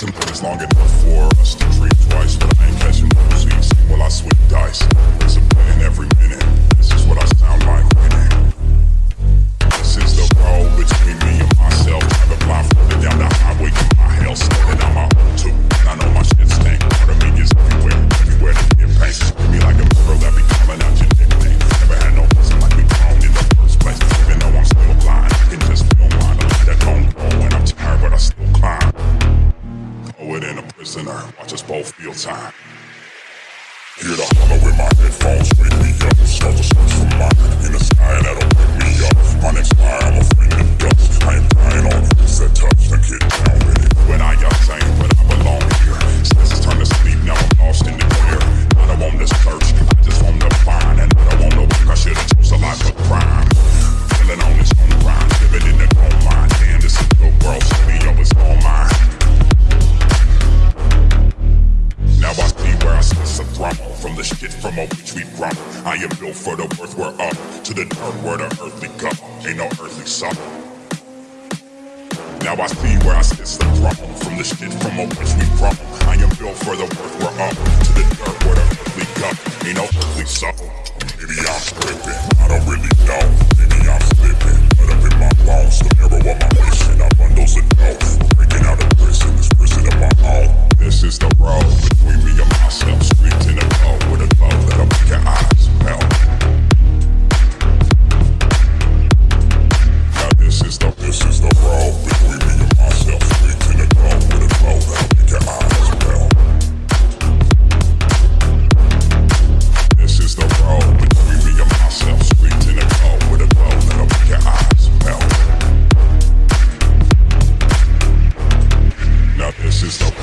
It's, it's long enough for us to dream twice, but I ain't catching up. Watch us both feel time. Hear the hollow in my headphones, sweet crop. I am built for the worth we're up, to the dirt where the earthly cup ain't no earthly supper. Now I see where I sit the problem from the shit from a which we problem. I am built for the worth we're up, to the dirt where the earthly cup ain't no earthly supper. Maybe I'm slipping, I don't really know. Maybe I'm slipping, but up in my bones, the mirror of my mission, I'm under. is the